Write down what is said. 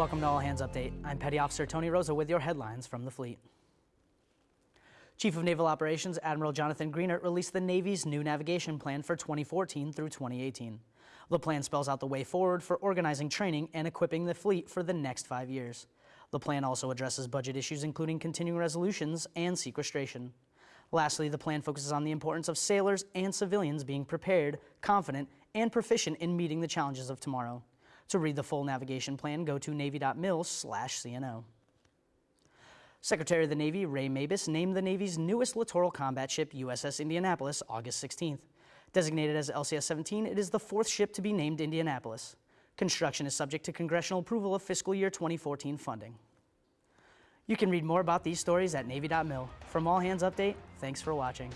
Welcome to All Hands Update. I'm Petty Officer Tony Rosa with your headlines from the fleet. Chief of Naval Operations Admiral Jonathan Greenert released the Navy's new navigation plan for 2014 through 2018. The plan spells out the way forward for organizing training and equipping the fleet for the next five years. The plan also addresses budget issues including continuing resolutions and sequestration. Lastly, the plan focuses on the importance of sailors and civilians being prepared, confident, and proficient in meeting the challenges of tomorrow. To read the full navigation plan, go to navy.mil/cno. Secretary of the Navy Ray Mabus named the Navy's newest littoral combat ship USS Indianapolis August 16th. Designated as LCS-17, it is the fourth ship to be named Indianapolis. Construction is subject to congressional approval of fiscal year 2014 funding. You can read more about these stories at Navy.mil. From All Hands Update, thanks for watching.